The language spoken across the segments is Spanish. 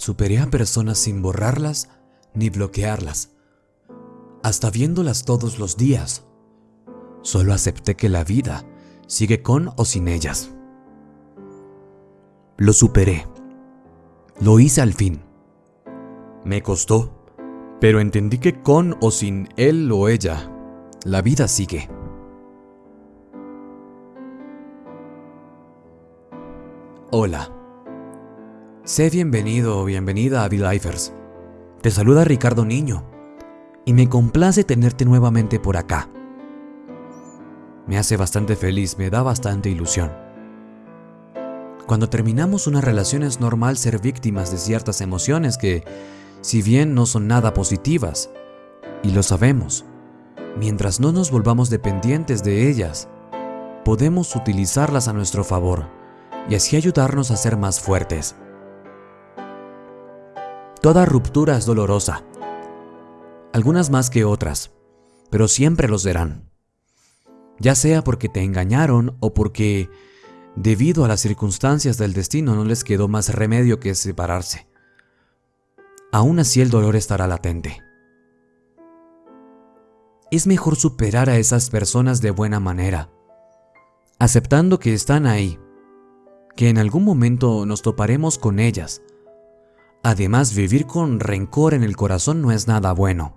Superé a personas sin borrarlas ni bloquearlas, hasta viéndolas todos los días. Solo acepté que la vida sigue con o sin ellas. Lo superé. Lo hice al fin. Me costó, pero entendí que con o sin él o ella, la vida sigue. Hola. Sé bienvenido o bienvenida a V-Lifers. Te saluda Ricardo Niño y me complace tenerte nuevamente por acá. Me hace bastante feliz, me da bastante ilusión. Cuando terminamos una relación es normal ser víctimas de ciertas emociones que, si bien no son nada positivas, y lo sabemos, mientras no nos volvamos dependientes de ellas, podemos utilizarlas a nuestro favor y así ayudarnos a ser más fuertes. Toda ruptura es dolorosa, algunas más que otras, pero siempre los serán. Ya sea porque te engañaron o porque, debido a las circunstancias del destino, no les quedó más remedio que separarse. Aún así el dolor estará latente. Es mejor superar a esas personas de buena manera, aceptando que están ahí, que en algún momento nos toparemos con ellas Además, vivir con rencor en el corazón no es nada bueno.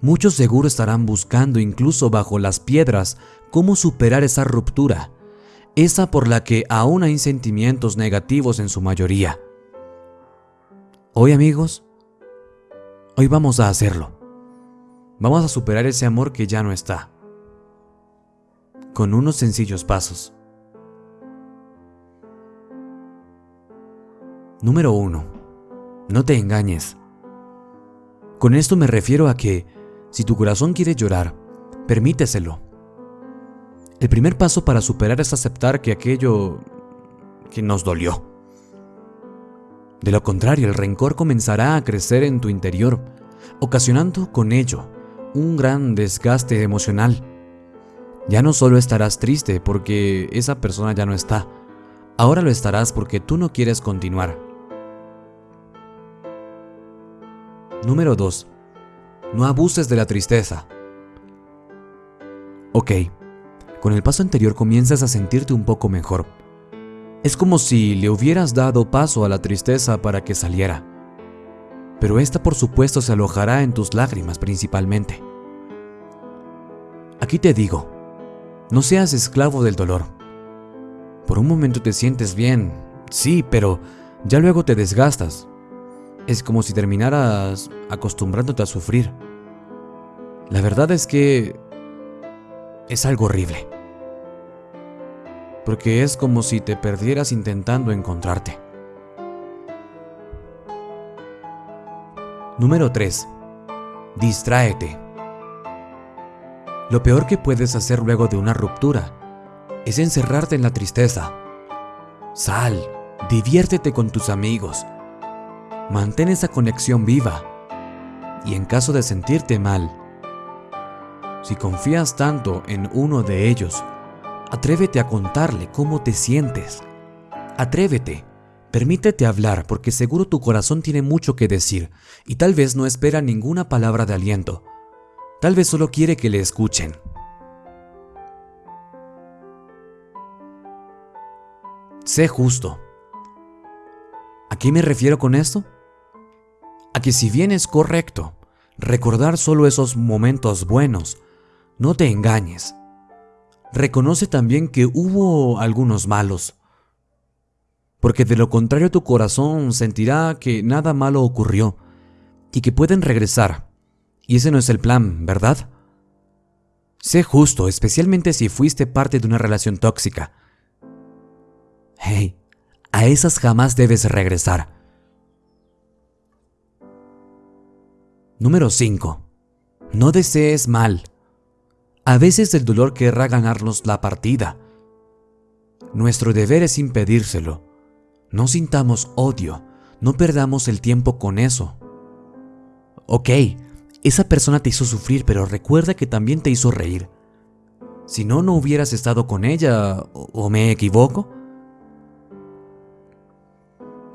Muchos seguro estarán buscando incluso bajo las piedras cómo superar esa ruptura, esa por la que aún hay sentimientos negativos en su mayoría. Hoy amigos, hoy vamos a hacerlo. Vamos a superar ese amor que ya no está. Con unos sencillos pasos. Número 1. No te engañes. Con esto me refiero a que, si tu corazón quiere llorar, permíteselo. El primer paso para superar es aceptar que aquello que nos dolió. De lo contrario, el rencor comenzará a crecer en tu interior, ocasionando con ello un gran desgaste emocional. Ya no solo estarás triste porque esa persona ya no está, ahora lo estarás porque tú no quieres continuar. Número 2. No abuses de la tristeza. Ok, con el paso anterior comienzas a sentirte un poco mejor. Es como si le hubieras dado paso a la tristeza para que saliera. Pero esta por supuesto se alojará en tus lágrimas principalmente. Aquí te digo, no seas esclavo del dolor. Por un momento te sientes bien, sí, pero ya luego te desgastas, es como si terminaras acostumbrándote a sufrir. La verdad es que es algo horrible. Porque es como si te perdieras intentando encontrarte. Número 3. Distráete. Lo peor que puedes hacer luego de una ruptura es encerrarte en la tristeza. Sal, diviértete con tus amigos, Mantén esa conexión viva. Y en caso de sentirte mal, si confías tanto en uno de ellos, atrévete a contarle cómo te sientes. Atrévete. Permítete hablar porque seguro tu corazón tiene mucho que decir y tal vez no espera ninguna palabra de aliento. Tal vez solo quiere que le escuchen. Sé justo. ¿A qué me refiero con esto? A que si bien es correcto recordar solo esos momentos buenos, no te engañes. Reconoce también que hubo algunos malos, porque de lo contrario tu corazón sentirá que nada malo ocurrió y que pueden regresar. Y ese no es el plan, ¿verdad? Sé justo, especialmente si fuiste parte de una relación tóxica. Hey, a esas jamás debes regresar. Número 5. No desees mal. A veces el dolor querrá ganarnos la partida. Nuestro deber es impedírselo. No sintamos odio, no perdamos el tiempo con eso. Ok, esa persona te hizo sufrir, pero recuerda que también te hizo reír. Si no, no hubieras estado con ella, ¿o me equivoco?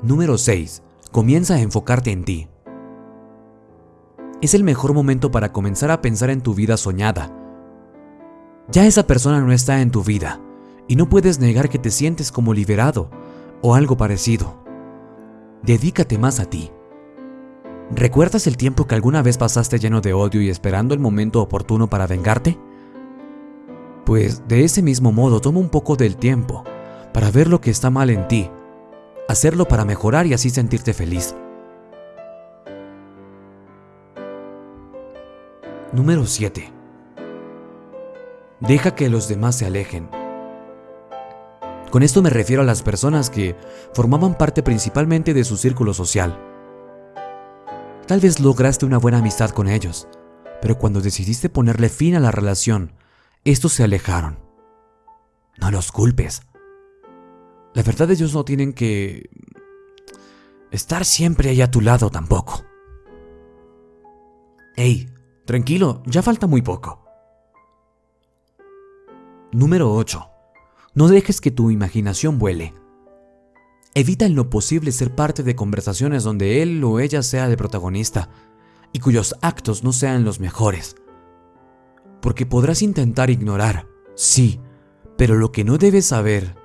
Número 6. Comienza a enfocarte en ti. Es el mejor momento para comenzar a pensar en tu vida soñada. Ya esa persona no está en tu vida y no puedes negar que te sientes como liberado o algo parecido. Dedícate más a ti. ¿Recuerdas el tiempo que alguna vez pasaste lleno de odio y esperando el momento oportuno para vengarte? Pues de ese mismo modo toma un poco del tiempo para ver lo que está mal en ti, hacerlo para mejorar y así sentirte feliz. Número 7. Deja que los demás se alejen. Con esto me refiero a las personas que formaban parte principalmente de su círculo social. Tal vez lograste una buena amistad con ellos, pero cuando decidiste ponerle fin a la relación, estos se alejaron. No los culpes. La verdad ellos no tienen que estar siempre ahí a tu lado tampoco. Ey, tranquilo, ya falta muy poco. Número 8. No dejes que tu imaginación vuele. Evita en lo posible ser parte de conversaciones donde él o ella sea el protagonista y cuyos actos no sean los mejores. Porque podrás intentar ignorar, sí, pero lo que no debes saber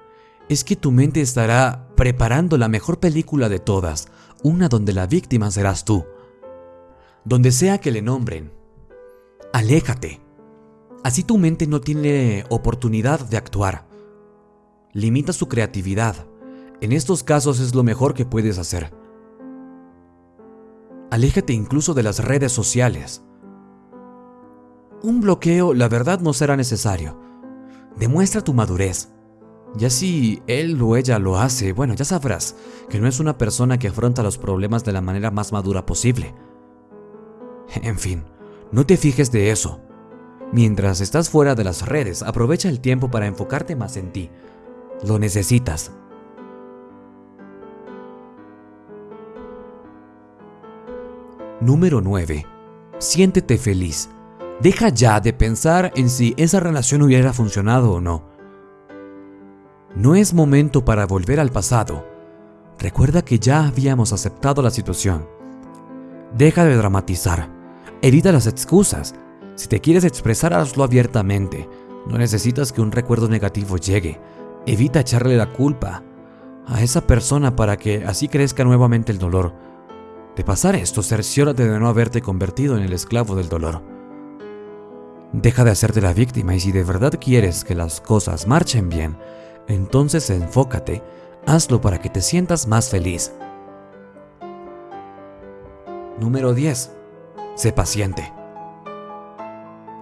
es que tu mente estará preparando la mejor película de todas, una donde la víctima serás tú. Donde sea que le nombren, aléjate. Así tu mente no tiene oportunidad de actuar limita su creatividad. En estos casos es lo mejor que puedes hacer. Aléjate incluso de las redes sociales. Un bloqueo, la verdad, no será necesario. Demuestra tu madurez. Ya si él o ella lo hace, bueno, ya sabrás que no es una persona que afronta los problemas de la manera más madura posible. En fin, no te fijes de eso. Mientras estás fuera de las redes, aprovecha el tiempo para enfocarte más en ti, lo necesitas. Número 9. Siéntete feliz. Deja ya de pensar en si esa relación hubiera funcionado o no. No es momento para volver al pasado. Recuerda que ya habíamos aceptado la situación. Deja de dramatizar. Evita las excusas. Si te quieres expresar, hazlo abiertamente. No necesitas que un recuerdo negativo llegue. Evita echarle la culpa a esa persona para que así crezca nuevamente el dolor. De pasar esto, cerciórate de no haberte convertido en el esclavo del dolor. Deja de hacerte la víctima y si de verdad quieres que las cosas marchen bien, entonces enfócate, hazlo para que te sientas más feliz. Número 10. Sé paciente.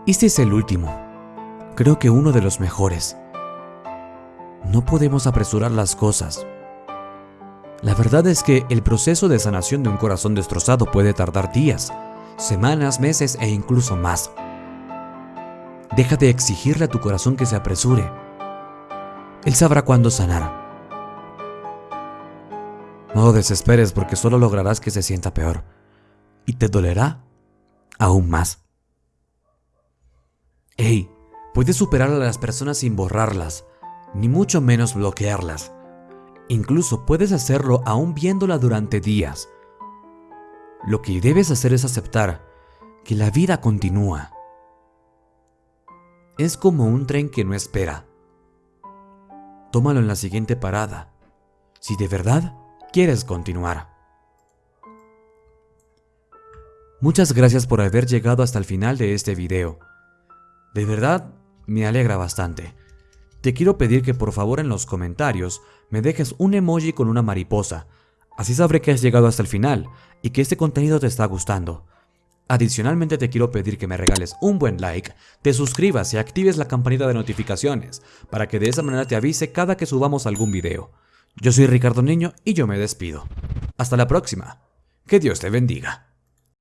Este es el último. Creo que uno de los mejores. No podemos apresurar las cosas. La verdad es que el proceso de sanación de un corazón destrozado puede tardar días, semanas, meses e incluso más. Deja de exigirle a tu corazón que se apresure. Él sabrá cuándo sanar. No desesperes porque solo lograrás que se sienta peor y te dolerá aún más. Hey, puedes superar a las personas sin borrarlas, ni mucho menos bloquearlas. Incluso puedes hacerlo aún viéndola durante días. Lo que debes hacer es aceptar que la vida continúa. Es como un tren que no espera. Tómalo en la siguiente parada, si de verdad quieres continuar. Muchas gracias por haber llegado hasta el final de este video. De verdad, me alegra bastante. Te quiero pedir que por favor en los comentarios me dejes un emoji con una mariposa. Así sabré que has llegado hasta el final y que este contenido te está gustando. Adicionalmente te quiero pedir que me regales un buen like, te suscribas y actives la campanita de notificaciones para que de esa manera te avise cada que subamos algún video. Yo soy Ricardo Niño y yo me despido. Hasta la próxima. Que Dios te bendiga.